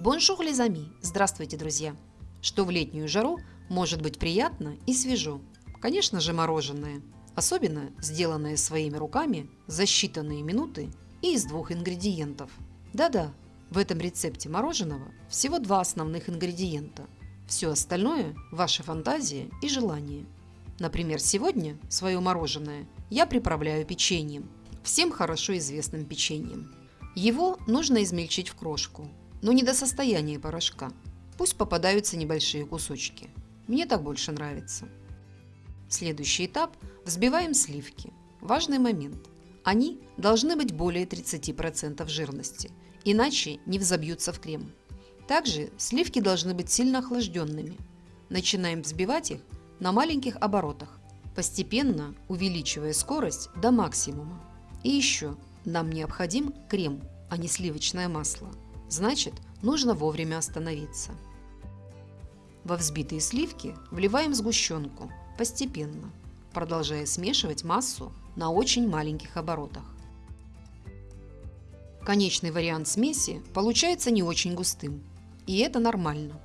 Bonjour les amis! Здравствуйте, друзья! Что в летнюю жару может быть приятно и свежо? Конечно же мороженое, особенно сделанное своими руками за считанные минуты и из двух ингредиентов. Да-да, в этом рецепте мороженого всего два основных ингредиента. Все остальное – ваша фантазия и желание. Например, сегодня свое мороженое я приправляю печеньем, всем хорошо известным печеньем. Его нужно измельчить в крошку – но не до состояния порошка. Пусть попадаются небольшие кусочки. Мне так больше нравится. Следующий этап – взбиваем сливки. Важный момент. Они должны быть более 30% жирности, иначе не взобьются в крем. Также сливки должны быть сильно охлажденными. Начинаем взбивать их на маленьких оборотах, постепенно увеличивая скорость до максимума. И еще нам необходим крем, а не сливочное масло. Значит, нужно вовремя остановиться. Во взбитые сливки вливаем сгущенку постепенно, продолжая смешивать массу на очень маленьких оборотах. Конечный вариант смеси получается не очень густым, и это нормально.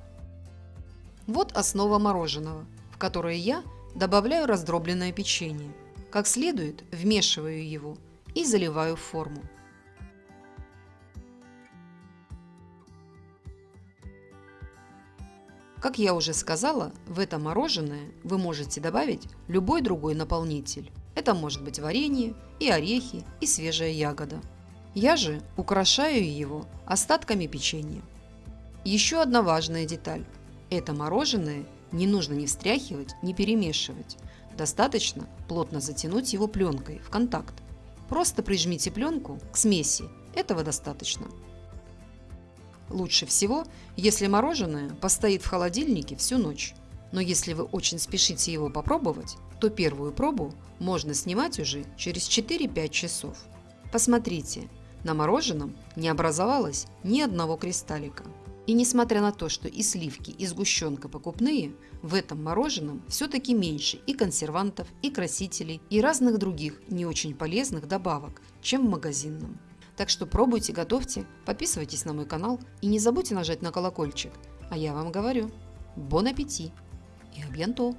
Вот основа мороженого, в которое я добавляю раздробленное печенье. Как следует вмешиваю его и заливаю в форму. Как я уже сказала, в это мороженое вы можете добавить любой другой наполнитель. Это может быть варенье, и орехи, и свежая ягода. Я же украшаю его остатками печенья. Еще одна важная деталь. Это мороженое не нужно ни встряхивать, ни перемешивать. Достаточно плотно затянуть его пленкой в контакт. Просто прижмите пленку к смеси, этого достаточно. Лучше всего, если мороженое постоит в холодильнике всю ночь. Но если вы очень спешите его попробовать, то первую пробу можно снимать уже через 4-5 часов. Посмотрите, на мороженом не образовалось ни одного кристаллика. И несмотря на то, что и сливки, и сгущенка покупные, в этом мороженом все-таки меньше и консервантов, и красителей, и разных других не очень полезных добавок, чем в магазинном. Так что пробуйте, готовьте, подписывайтесь на мой канал и не забудьте нажать на колокольчик. А я вам говорю, бон аппетит и абьянто!